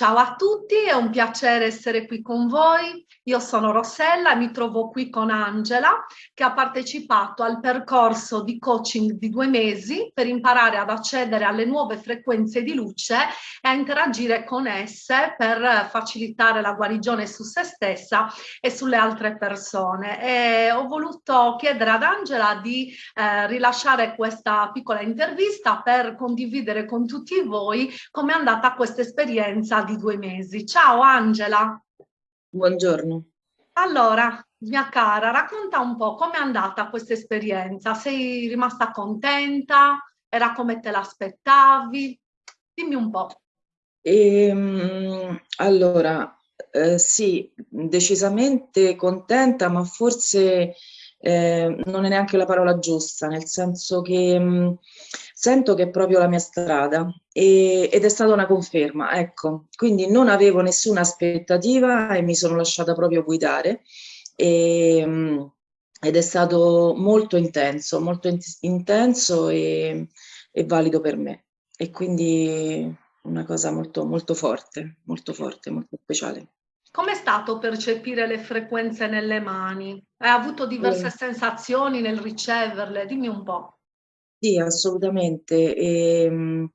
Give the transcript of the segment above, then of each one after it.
Ciao a tutti, è un piacere essere qui con voi. Io sono Rossella e mi trovo qui con Angela che ha partecipato al percorso di coaching di due mesi per imparare ad accedere alle nuove frequenze di luce e a interagire con esse per facilitare la guarigione su se stessa e sulle altre persone. E ho voluto chiedere ad Angela di eh, rilasciare questa piccola intervista per condividere con tutti voi come è andata questa esperienza due mesi. Ciao Angela. Buongiorno. Allora, mia cara, racconta un po' com'è andata questa esperienza. Sei rimasta contenta? Era come te l'aspettavi? Dimmi un po'. Ehm, allora, eh, sì, decisamente contenta, ma forse eh, non è neanche la parola giusta, nel senso che mh, mm, sento che è proprio la mia strada e, ed è stata una conferma, ecco. Quindi non avevo nessuna aspettativa e mi sono lasciata proprio guidare e, mh, mm, ed è stato molto intenso, molto in intenso e, e valido per me. E quindi una cosa molto, molto forte, molto forte, molto speciale. Com'è stato percepire le frequenze nelle mani? Hai avuto diverse eh. sensazioni nel riceverle? Dimmi un po'. Sì, assolutamente. E, ehm,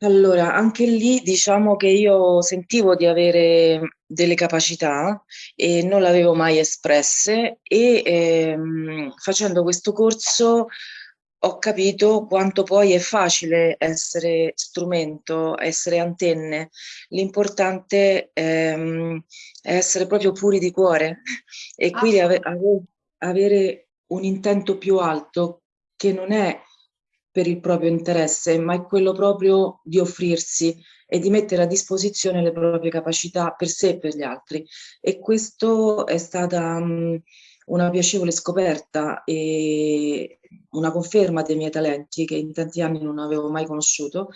allora, anche lì diciamo che io sentivo di avere delle capacità e non le avevo mai espresse e ehm, facendo questo corso ho capito quanto poi è facile essere strumento, essere antenne. L'importante ehm, è essere proprio puri di cuore e quindi ave ave avere un intento più alto che non è per il proprio interesse, ma è quello proprio di offrirsi e di mettere a disposizione le proprie capacità per sé e per gli altri. E questo è stata mh, una piacevole scoperta e una conferma dei miei talenti che in tanti anni non avevo mai conosciuto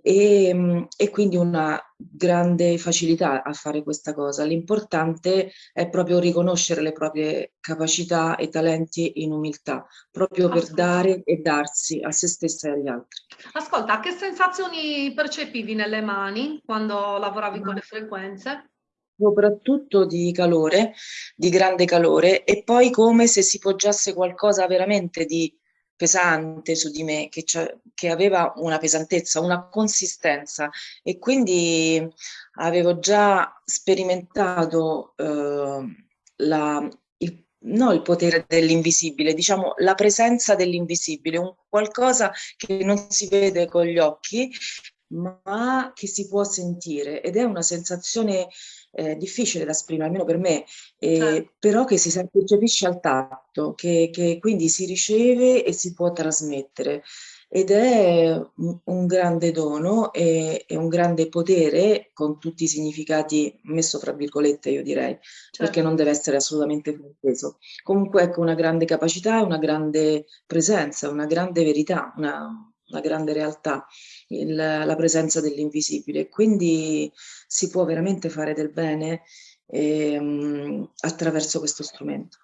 e, e quindi una grande facilità a fare questa cosa. L'importante è proprio riconoscere le proprie capacità e talenti in umiltà, proprio per dare e darsi a se stessa e agli altri. Ascolta, che sensazioni percepivi nelle mani quando lavoravi con le frequenze? soprattutto di calore, di grande calore, e poi come se si poggiasse qualcosa veramente di pesante su di me, che, che aveva una pesantezza, una consistenza. E quindi avevo già sperimentato eh, la, il, no il potere dell'invisibile, diciamo la presenza dell'invisibile, un qualcosa che non si vede con gli occhi, ma che si può sentire. Ed è una sensazione eh, difficile da esprimere, almeno per me, eh, certo. però che si percepisce al tatto, che, che, quindi si riceve e si può trasmettere. Ed è un, grande dono e, e, un grande potere, con tutti i significati messo fra virgolette, io direi, certo. perché non deve essere assolutamente frainteso. Comunque ecco una grande capacità, una grande presenza, una grande verità, una, una grande realtà, il, la presenza dell'invisibile. Quindi si può veramente fare del bene ehm, attraverso questo strumento.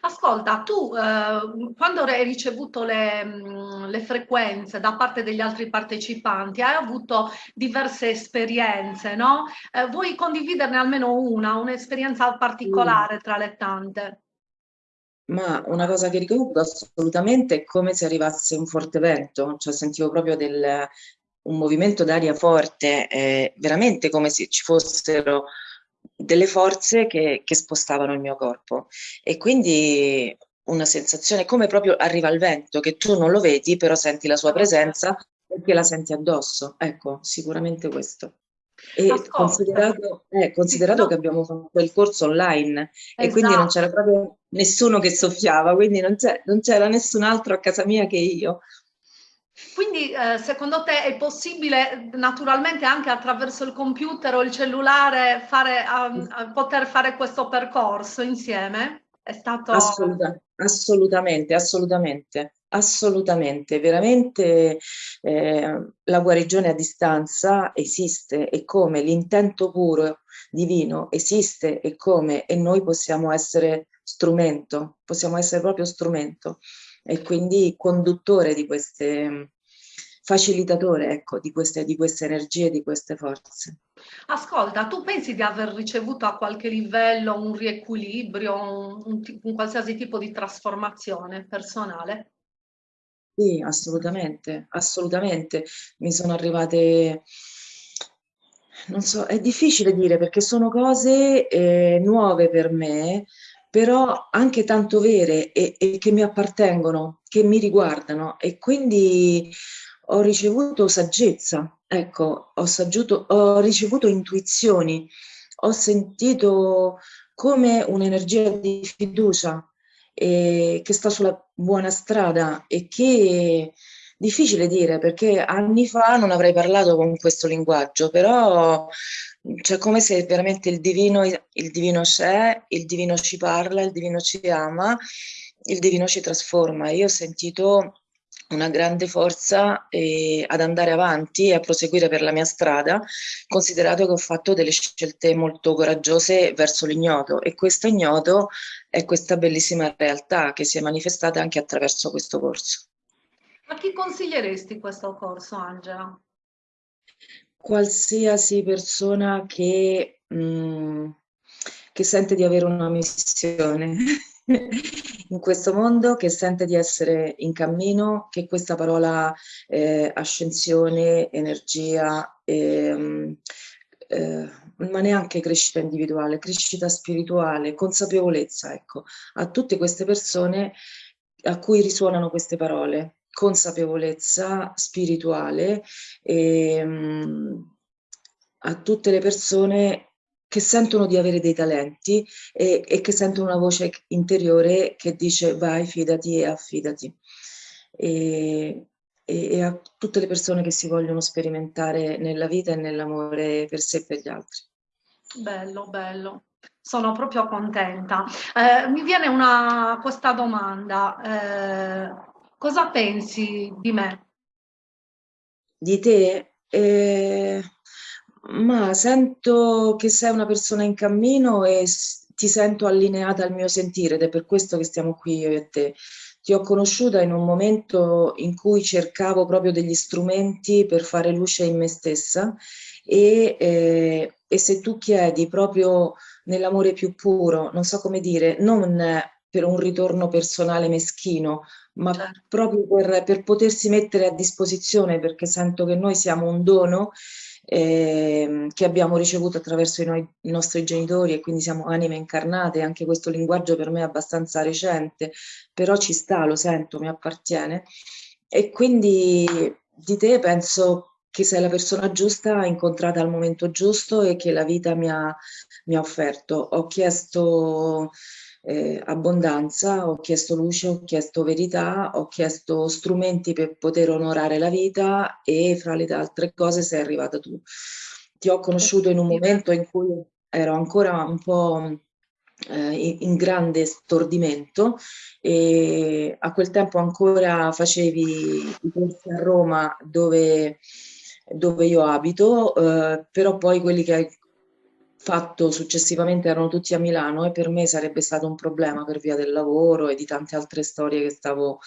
Ascolta, tu eh, quando hai ricevuto le, mm, le, frequenze da parte degli altri partecipanti, hai avuto diverse esperienze, no? Eh, vuoi condividerne almeno una, un'esperienza particolare tra le tante? Ma una cosa che ricordo assolutamente è come se arrivasse un forte vento, cioè sentivo proprio del, un movimento d'aria forte, eh, veramente come se ci fossero delle forze che, che, spostavano il mio corpo e quindi una sensazione come proprio arriva il vento, che tu non lo vedi però senti la sua presenza perché la senti addosso, ecco, sicuramente questo. E considerato, eh, considerato sì, che abbiamo fatto il corso online esatto. e quindi non c'era esatto. proprio nessuno che soffiava, quindi non c'era nessun altro a casa mia che io. Quindi eh, secondo te è possibile naturalmente anche attraverso il computer o il cellulare fare, um, poter fare questo percorso insieme? È stato... Assoluta, assolutamente, assolutamente, assolutamente. Veramente eh, la guarigione a distanza esiste e come l'intento puro divino esiste e come e noi possiamo essere strumento, possiamo essere proprio strumento e quindi conduttore di queste, facilitatore ecco, di, queste, di queste energie, di queste forze. Ascolta, tu pensi di aver ricevuto a qualche livello un riequilibrio, un, un, un qualsiasi tipo di trasformazione personale? Sì, assolutamente, assolutamente. Mi sono arrivate, non so, è difficile dire perché sono cose eh, nuove per me, però anche tanto vere e, e che mi appartengono, che mi riguardano. E quindi ho ricevuto saggezza, ecco, ho, saggiuto, ho ricevuto intuizioni, ho sentito come un'energia di fiducia eh, che sta sulla buona strada e che difficile dire perché anni fa non avrei parlato con questo linguaggio, però cioè come se veramente il divino, il divino c'è, il divino ci parla, il divino ci ama, il divino ci trasforma. Io ho sentito una grande forza eh, ad andare avanti e a proseguire per la mia strada, considerato che ho fatto delle scelte molto coraggiose verso l'ignoto e questo ignoto è questa bellissima realtà che si è manifestata anche attraverso questo corso. A chi consiglieresti questo corso, Angela? Qualsiasi persona che, mh, mm, che sente di avere una missione in questo mondo, che sente di essere in cammino, che questa parola eh, ascensione, energia, eh, eh, ma neanche crescita individuale, crescita spirituale, consapevolezza, ecco, a tutte queste persone a cui risuonano queste parole, consapevolezza spirituale, ehm, a tutte le persone che sentono di avere dei talenti e, e, che sentono una voce interiore che dice vai, fidati e affidati. E, e, e a tutte le persone che si vogliono sperimentare nella vita e nell'amore per sé e per gli altri. Bello, bello. Sono proprio contenta. Eh, mi viene una, questa domanda. Eh, cosa pensi di me? Di te? Eh, ma sento che sei una persona in cammino e ti sento allineata al mio sentire ed è per questo che stiamo qui io e te. Ti ho conosciuta in un momento in cui cercavo proprio degli strumenti per fare luce in me stessa e, eh, e se tu chiedi proprio nell'amore più puro, non so come dire, non per un ritorno personale meschino, ma certo. proprio per, per potersi mettere a disposizione perché sento che noi siamo un dono eh, che abbiamo ricevuto attraverso i, noi, i, nostri genitori e quindi siamo anime incarnate, anche questo linguaggio per me è abbastanza recente, però ci sta, lo sento, mi appartiene. E quindi di te penso che sei la persona giusta, incontrata al momento giusto e che la vita mi ha, mi ha offerto. Ho chiesto eh, abbondanza, ho chiesto luce, ho chiesto verità, ho chiesto strumenti per poter onorare la vita e fra le altre cose sei arrivata tu. Ti ho conosciuto in un momento in cui ero ancora un po' eh, in grande stordimento e a quel tempo ancora facevi i corsi a Roma dove, dove io abito, eh, però poi quelli che hai fatto successivamente erano tutti a Milano e per me sarebbe stato un problema per via del lavoro e di tante altre storie che stavo,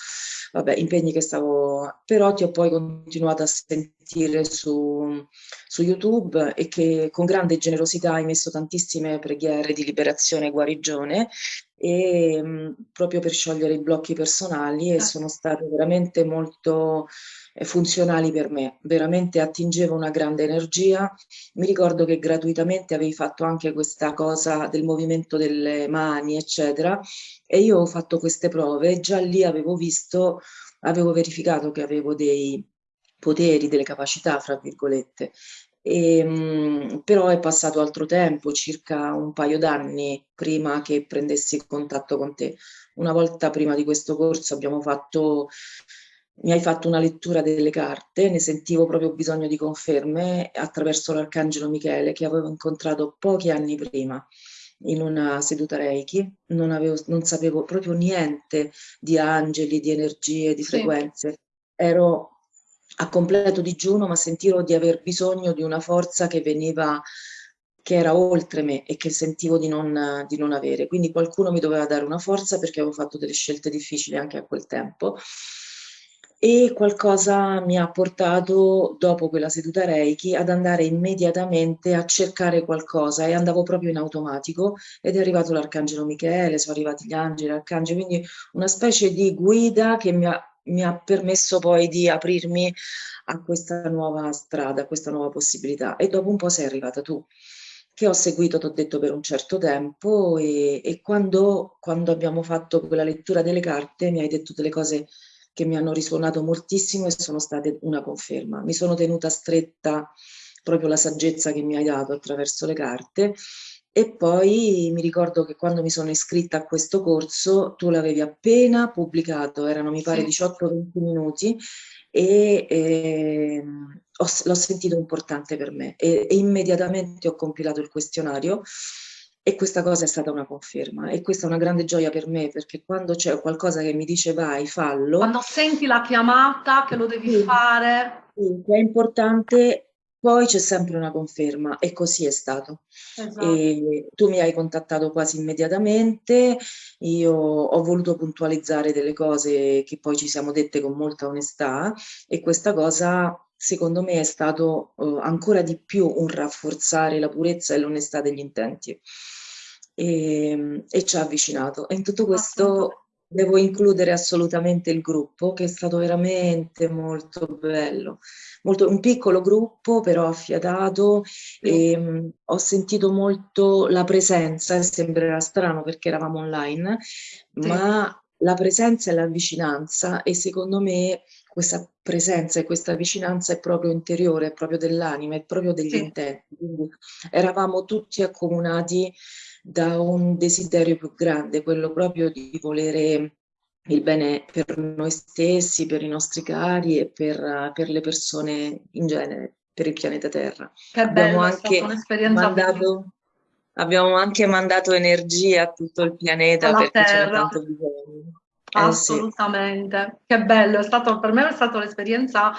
vabbè, impegni che stavo, però ti ho poi continuato a sentire su, su YouTube e che con grande generosità hai messo tantissime preghiere di liberazione e guarigione e mh, proprio per sciogliere i blocchi personali e sono state veramente molto funzionali per me, veramente attingevo una grande energia. Mi ricordo che gratuitamente avevi fatto anche questa cosa del movimento delle mani, eccetera, e io ho fatto queste prove e già lì avevo visto, avevo verificato che avevo dei poteri, delle capacità, fra virgolette. E, ehm, però è passato altro tempo, circa un paio d'anni prima che prendessi contatto con te. Una volta prima di questo corso abbiamo fatto mi hai fatto una lettura delle carte, ne sentivo proprio bisogno di conferme attraverso l'Arcangelo Michele che avevo incontrato pochi anni prima in una seduta Reiki, non, avevo, non sapevo proprio niente di angeli, di energie, di frequenze. Sì. Ero a completo digiuno, ma sentivo di aver bisogno di una forza che veniva, che era oltre me e che sentivo di non, di non avere. Quindi qualcuno mi doveva dare una forza perché avevo fatto delle scelte difficili anche a quel tempo e qualcosa mi ha portato, dopo quella seduta Reiki, ad andare immediatamente a cercare qualcosa e andavo proprio in automatico ed è arrivato l'Arcangelo Michele, sono arrivati gli angeli, l'arcangelo, quindi una specie di guida che mi ha, mi ha permesso poi di aprirmi a questa nuova strada, a questa nuova possibilità e dopo un po' sei arrivata tu che ho seguito, ti ho detto, per un certo tempo e, e quando, quando abbiamo fatto quella lettura delle carte mi hai detto delle cose che mi hanno risuonato moltissimo e sono state una conferma. Mi sono tenuta stretta proprio la saggezza che mi hai dato attraverso le carte e poi mi ricordo che quando mi sono iscritta a questo corso tu l'avevi appena pubblicato, erano mi pare sì. 18-20 minuti e eh, l'ho sentito importante per me e, e immediatamente ho compilato il questionario e questa cosa è stata una conferma e questa è una grande gioia per me perché quando c'è qualcosa che mi dice vai, fallo. Quando senti la chiamata che lo devi sì, fare. Sì, è importante, poi c'è sempre una conferma e così è stato. Esatto. Tu mi hai contattato quasi immediatamente, io ho voluto puntualizzare delle cose che poi ci siamo dette con molta onestà e questa cosa secondo me è stato uh, ancora di più un rafforzare la purezza e l'onestà degli intenti e, ehm, e ci ha avvicinato. E in tutto questo devo includere assolutamente il gruppo, che è stato veramente molto bello. Molto, un piccolo gruppo, però affiatato, e um, ho sentito molto la presenza, sembrerà strano perché eravamo online, sì. ma la presenza e la vicinanza e secondo me questa presenza e questa vicinanza è proprio interiore, è proprio dell'anima, è proprio degli sì. intenti. Quindi eravamo tutti accomunati da un desiderio più grande, quello proprio di volere il bene per noi stessi, per i nostri cari e per, per le persone in genere, per il pianeta Terra. Che abbiamo bello, anche mandato, abbiamo anche mandato energia a tutto il pianeta Alla perché c'era tanto bisogno. Eh, Assolutamente, sì. che bello, è stato, per me è stata un'esperienza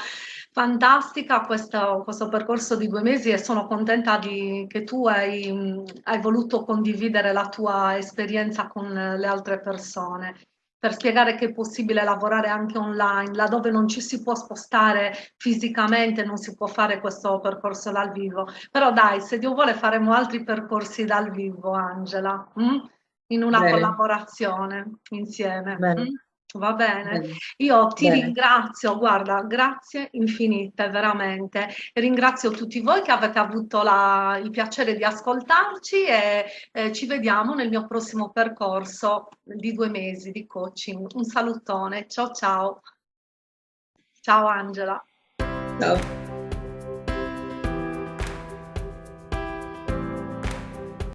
fantastica questo, questo, percorso di due mesi e sono contenta di, che tu hai, hai, voluto condividere la tua esperienza con le altre persone per spiegare che è possibile lavorare anche online, laddove non ci si può spostare fisicamente, non si può fare questo percorso dal vivo. Però dai, se Dio vuole faremo altri percorsi dal vivo, Angela, mm? in una Bene. collaborazione insieme. Bene. Va bene, io ti bene. ringrazio, guarda, grazie infinite, veramente. Ringrazio tutti voi che avete avuto la, il piacere di ascoltarci e eh, ci vediamo nel mio prossimo percorso di due mesi di coaching. Un salutone, ciao ciao. Ciao Angela. Ciao.